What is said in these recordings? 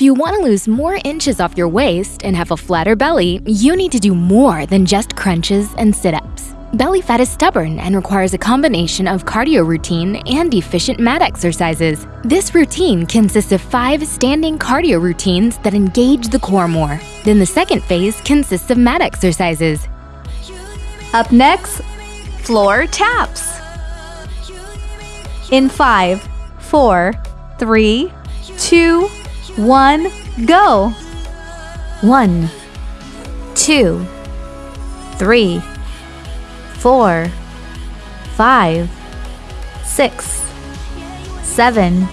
If you want to lose more inches off your waist and have a flatter belly, you need to do more than just crunches and sit-ups. Belly fat is stubborn and requires a combination of cardio routine and efficient mat exercises. This routine consists of five standing cardio routines that engage the core more. Then the second phase consists of mat exercises. Up next, floor taps. In five, four, three, two, one, go. One, two, three, four, five, six, seven,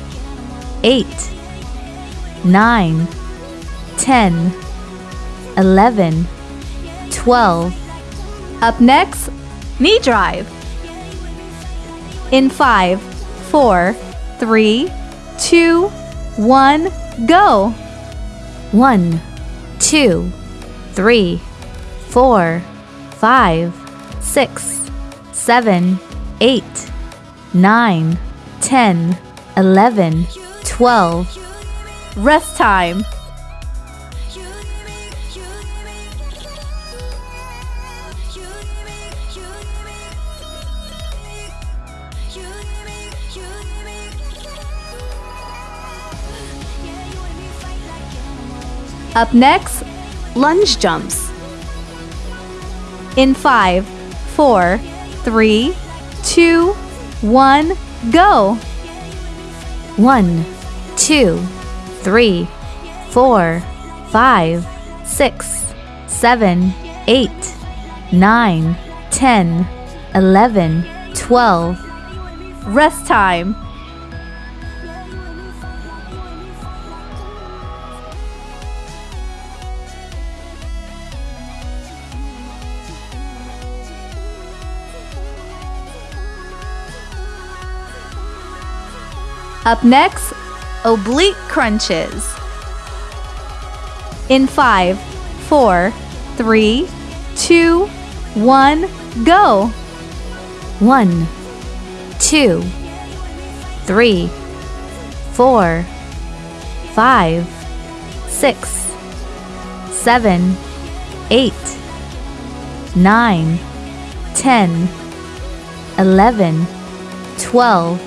eight, nine, ten, eleven, twelve. Up next, knee drive. In five, four, three, two, one, go. One, two, three, four, five, six, seven, eight, nine, ten, eleven, twelve. Rest time. Up next, lunge jumps. In five, four, three, two, one, go. One, two, three, four, five, six, seven, eight, nine, ten, eleven, twelve. Rest time. Up next, oblique crunches. In five, four, three, two, one, go. One, two, three, four, five, six, seven, eight, nine, ten, eleven, twelve.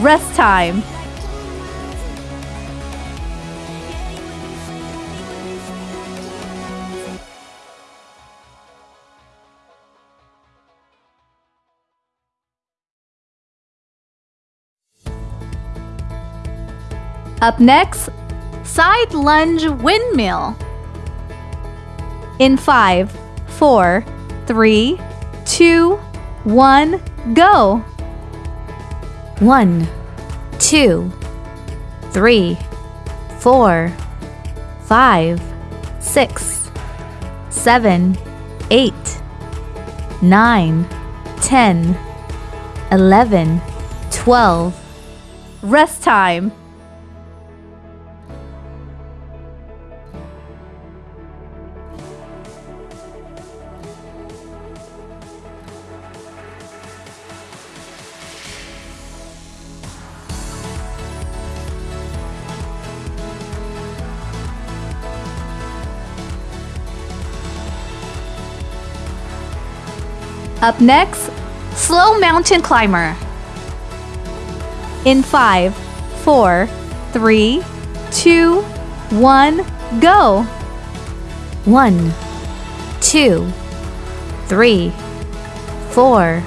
Rest time. Up next, side lunge windmill. In five, four, three, two, one, go. One, two, three, four, five, six, seven, eight, nine, ten, eleven, twelve. Rest time. Up next, slow mountain climber. In five, four, three, two, one, go. One, two, three, four,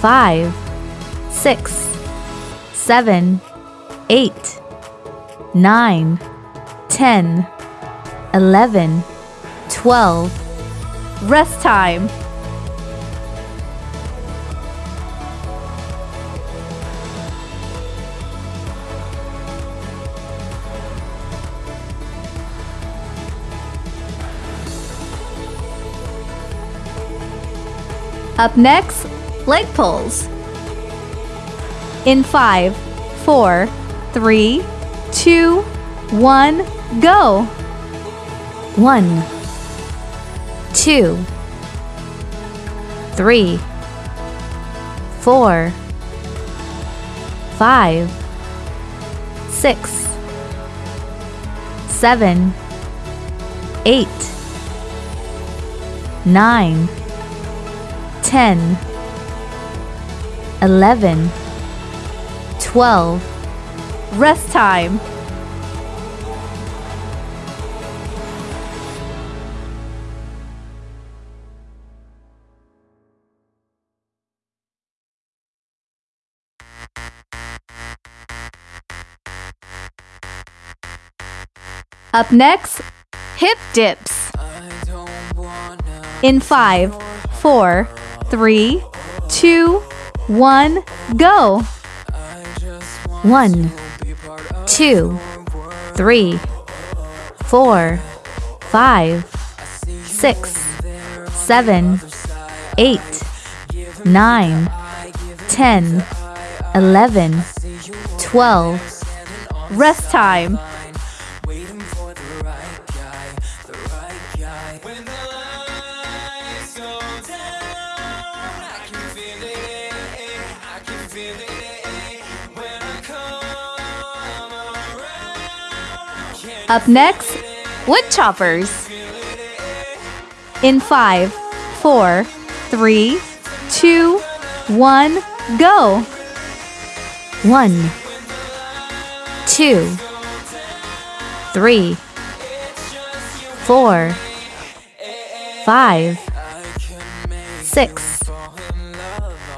five, six, seven, eight, nine, ten, eleven, twelve. Rest time. Up next, leg pulls. In five, four, three, two, one, go. One, two, three, four, five, six, seven, eight, nine, ten, eleven, twelve. Rest time. Up next, hip dips. In five, four, three, two, one, go. One, two, three, four, five, six, seven, eight, nine, ten, eleven, twelve. Rest time. Up next, wood choppers. In five, four, three, two, one, go. one, two, three, four, five, six,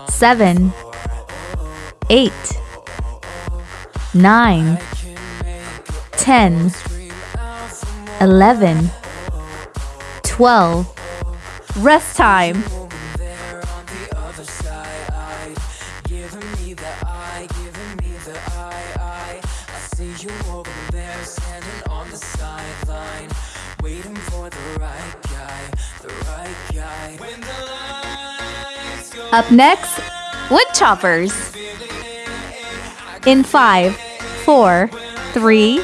seven, eight, nine, ten, eleven, twelve. Rest time. Up next, wood choppers. In five, four, three,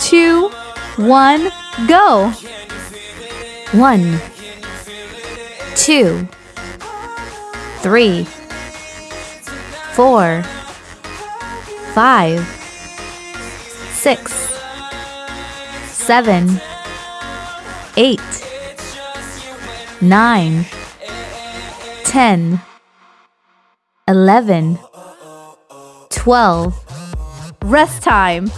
two, one, go. one, two, three, four, five, six, seven, eight, nine, ten, eleven, twelve. Rest time.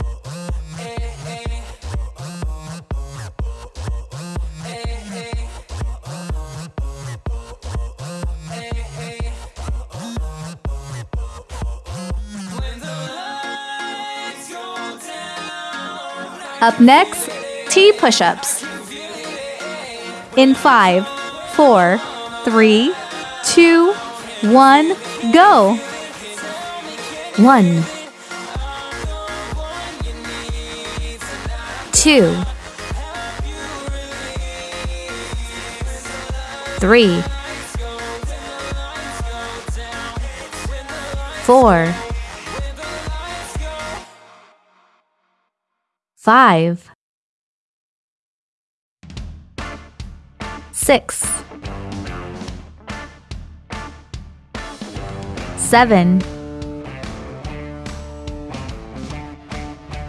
Up next, T push ups. In five, four, three, two, one, go. one, two, three, four, Five, six, seven,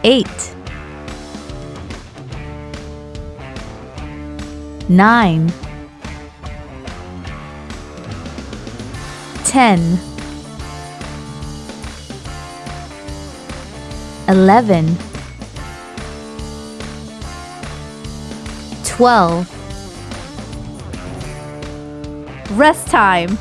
eight, nine, ten, eleven, twelve. Rest time.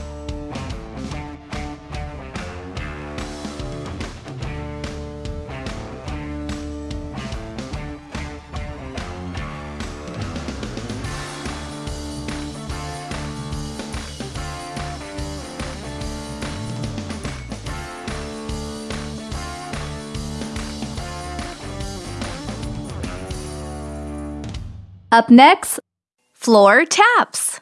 Up next, floor taps.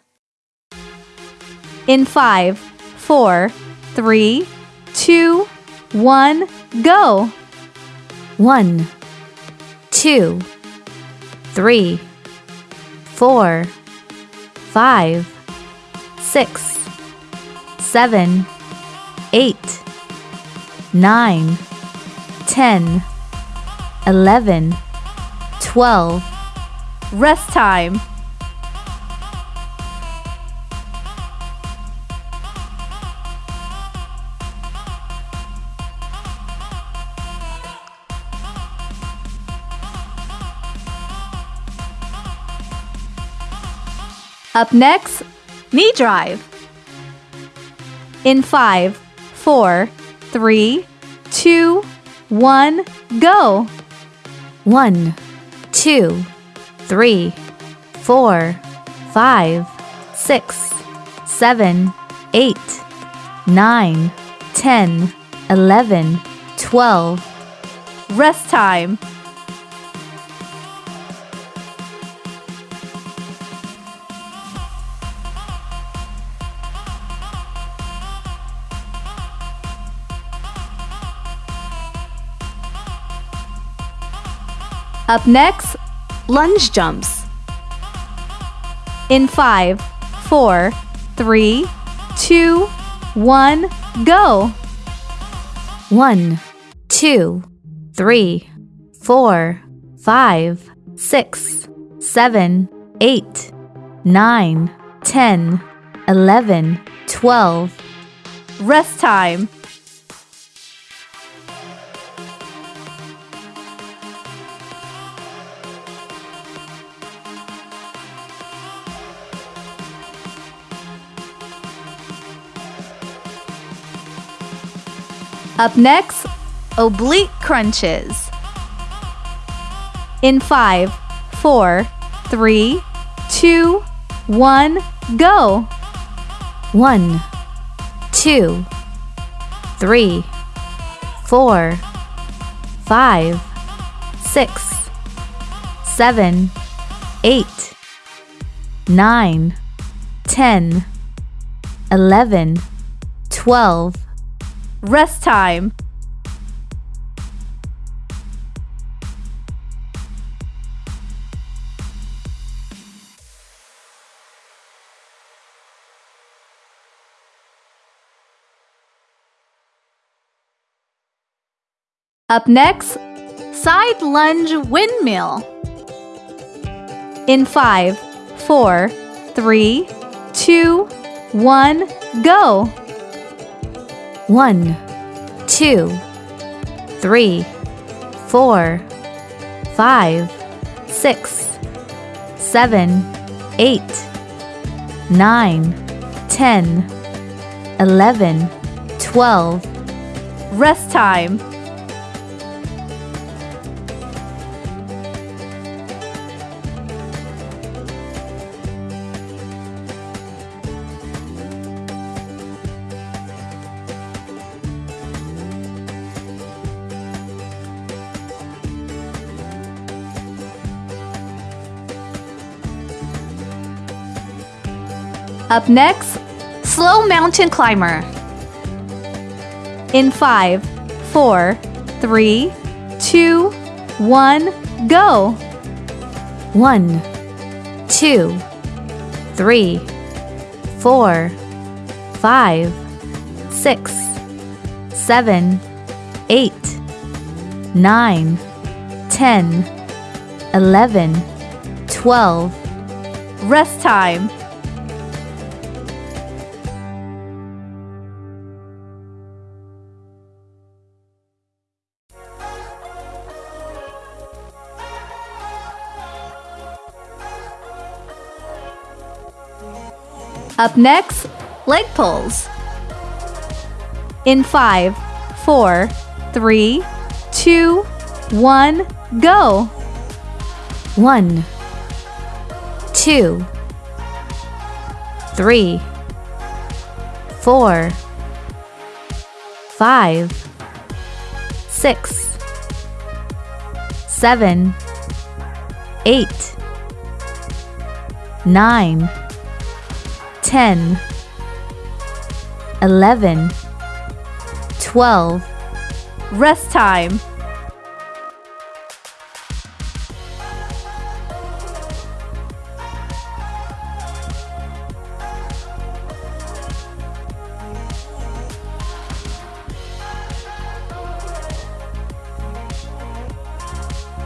In five, four, three, two, one, go. one, two, three, four, Five, six, seven, eight, nine, ten, eleven, 12. Rest time. Up next, knee drive. In five, four, three, two, one, go. One, two, three, four, five, six, seven, eight, nine, ten, eleven, twelve. Rest time. Up next, lunge jumps. In five, four, three, two, one, go. One, two, three, four, five, six, seven, eight, nine, ten, eleven, twelve. Rest time. Up next, oblique crunches. In five, four, three, two, one, go. One, two, three, four, five, six, seven, eight, nine, ten, eleven, twelve. Rest time. Up next, side lunge windmill. In five, four, three, two, one, go. One, two, three, four, five, six, seven, eight, nine, ten, eleven, twelve. Rest time. Up next, slow mountain climber. In five, four, three, two, one, go. One, two, three, four, five, six, seven, eight, nine, ten, eleven, twelve. Rest time. Up next, leg pulls. In five, four, three, two, one, go. One, two, three, four, five, six, seven, eight, nine, ten, eleven, twelve. Rest time.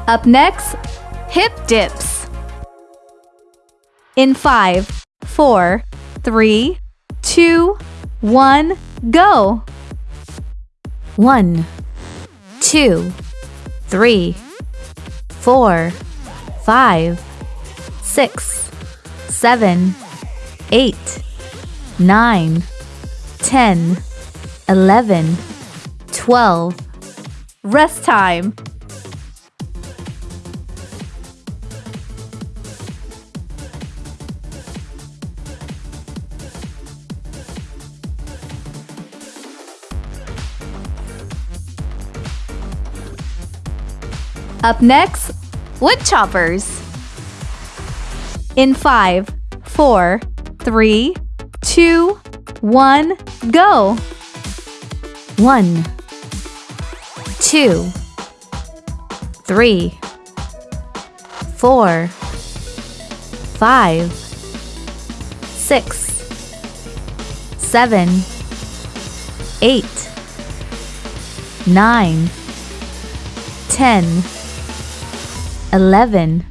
Up next, hip dips. In five, four, three, two, one, go. One, two, three, four, five, six, seven, eight, nine, ten, eleven, twelve. Rest time. Up next, wood choppers. In five, four, three, two, one, go. One, two, three, four, five, six, seven, eight, nine, ten, eleven,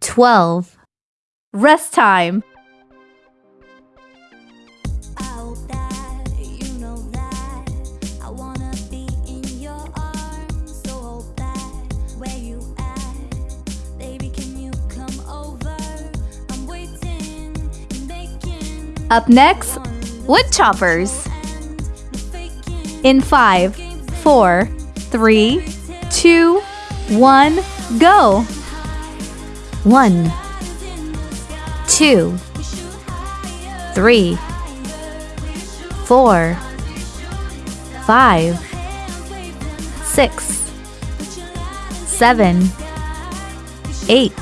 twelve. Rest time. Up next, wood choppers. In five, four, three, two, one, go. One, two, three, four, five, six, seven, eight,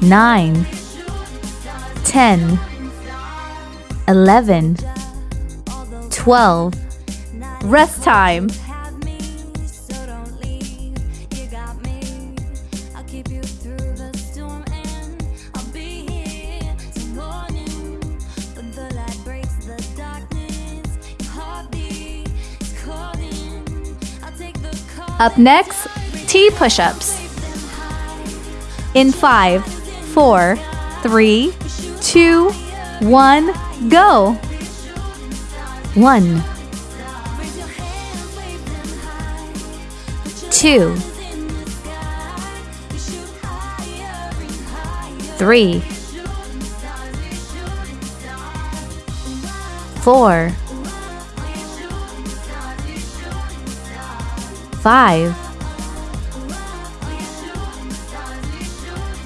nine, ten, eleven, twelve. Rest time. Up next, T push ups. In five, four, three, two, one, go. One, two, three, four, five,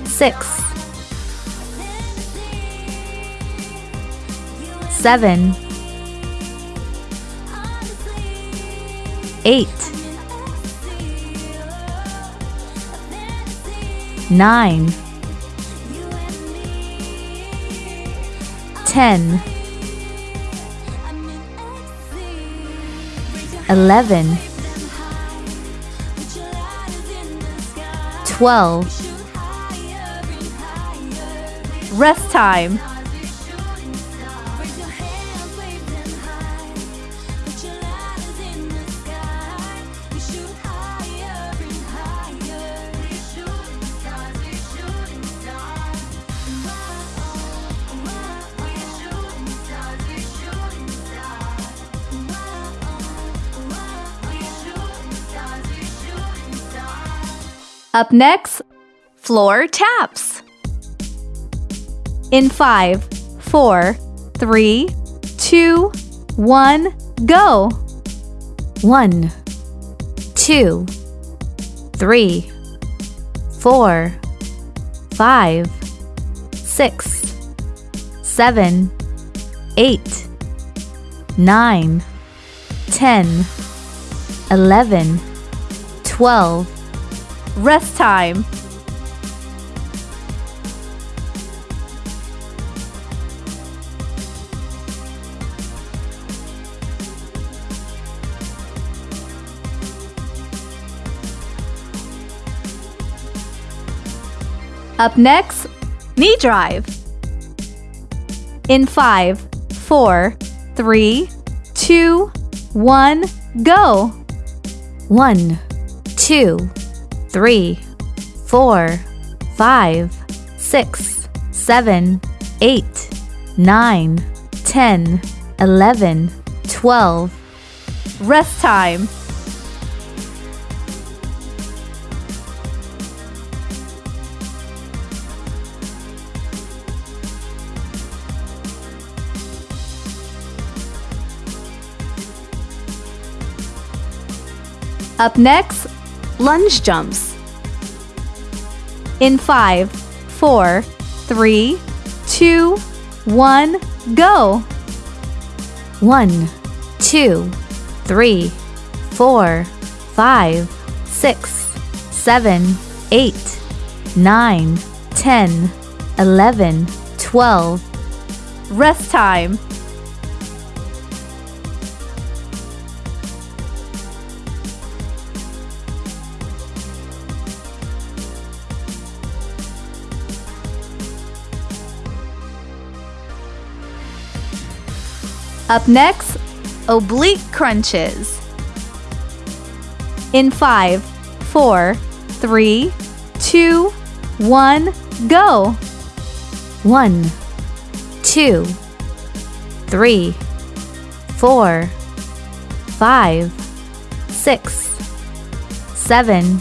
six, seven, eight, nine, ten, eleven, twelve. Rest time. Up next, floor taps. In five, four, three, two, one, go. One, two, three, four, five, six, seven, eight, nine, ten, eleven, twelve. Rest time. Up next, knee drive. In five, four, three, two, one, go. One, two, three, four, five, six, seven, eight, nine, ten, eleven, twelve. Rest time. Up next, lunge jumps. In five, four, three, two, one, go. One, two, three, four, five, six, seven, eight, nine, ten, eleven, twelve. Rest time. Up next, oblique crunches. In five, four, three, two, one, go. One, two, three, four, five, six, seven,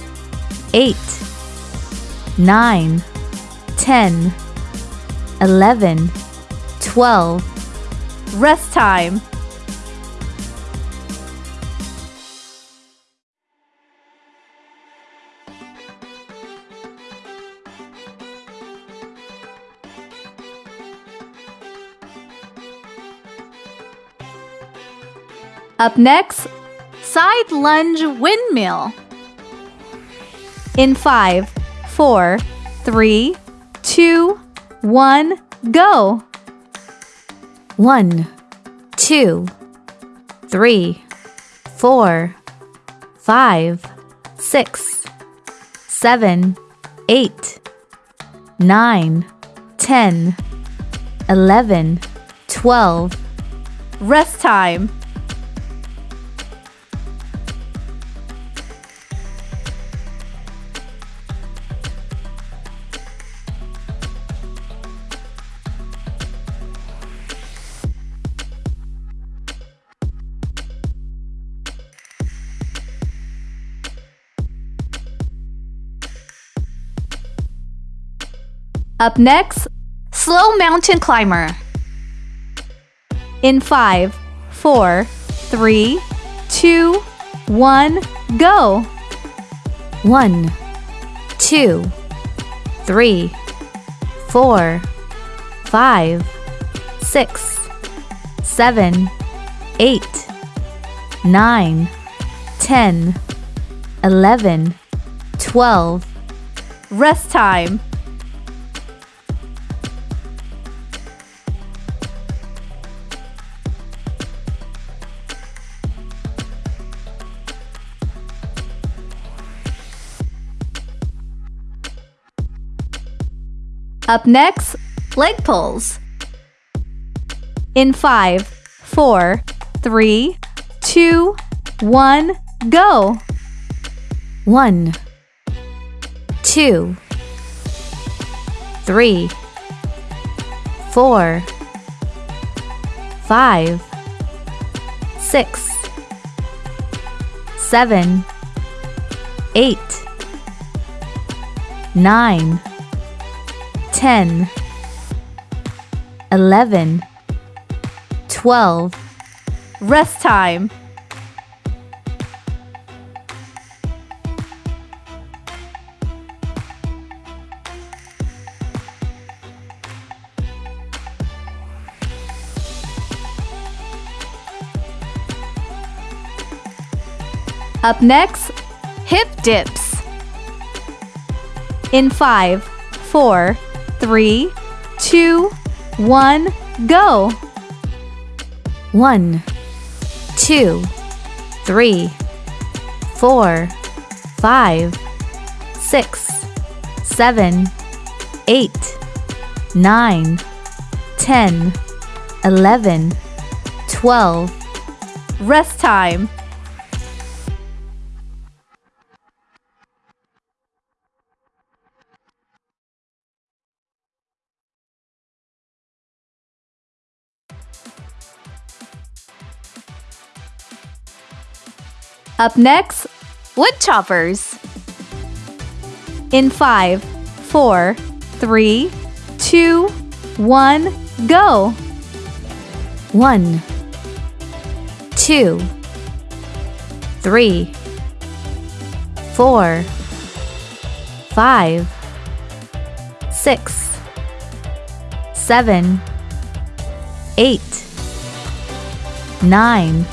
eight, nine, ten, eleven, twelve. Rest time. Up next, side lunge windmill. In five, four, three, two, one, go. One, two, three, four, five, six, seven, eight, nine, ten, eleven, twelve. Rest time. Up next, slow mountain climber. In five, four, three, two, one, go. One, two, three, four, five, six, seven, eight, nine, ten, eleven, twelve. Rest time. Up next, leg pulls. In five, four, three, two, one, go. One, two, three, four, five, six, seven, eight, nine, ten, eleven, twelve. Rest time. Up next, hip dips. In five, four, three, two, one, go. One, two, three, four, five, six, seven, eight, nine, ten, eleven, twelve. Rest time. Up next, Wood choppers. in five, four, three, two, one, go. One, two, three, four, five, six, seven, eight, nine,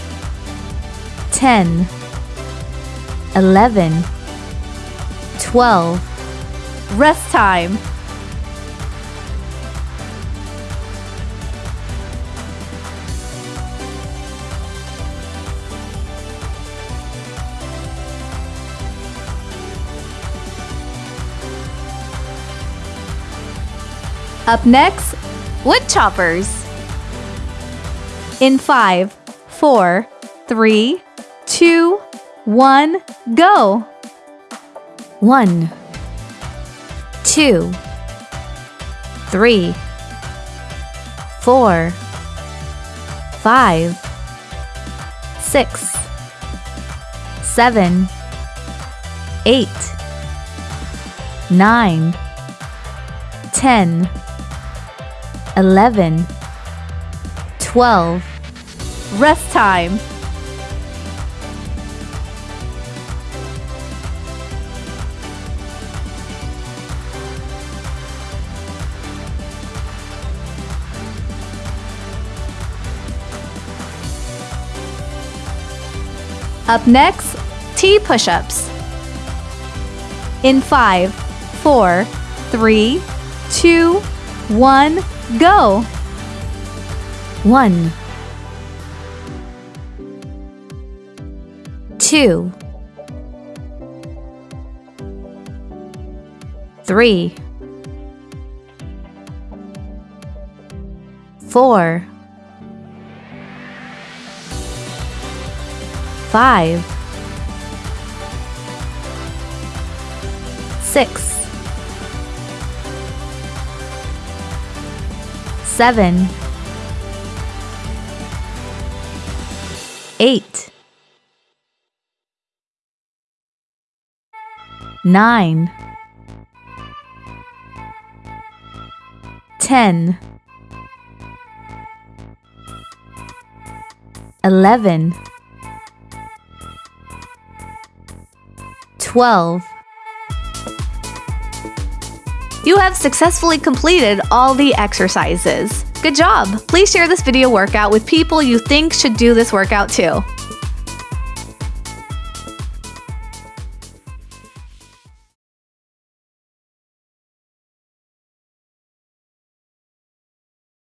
ten, eleven, twelve. Rest time. Up next, Wood choppers. in five, four, three, two, one, go. One, two, three, four, five, six, seven, eight, nine, ten, eleven, twelve. Rest time. Up next, T push ups. in five, four, three, two, one, go. One, two, three, four, five, six, seven. eight, nine, ten, eleven, twelve. You have successfully completed all the exercises. Good job! Please share this video workout with people you think should do this workout too.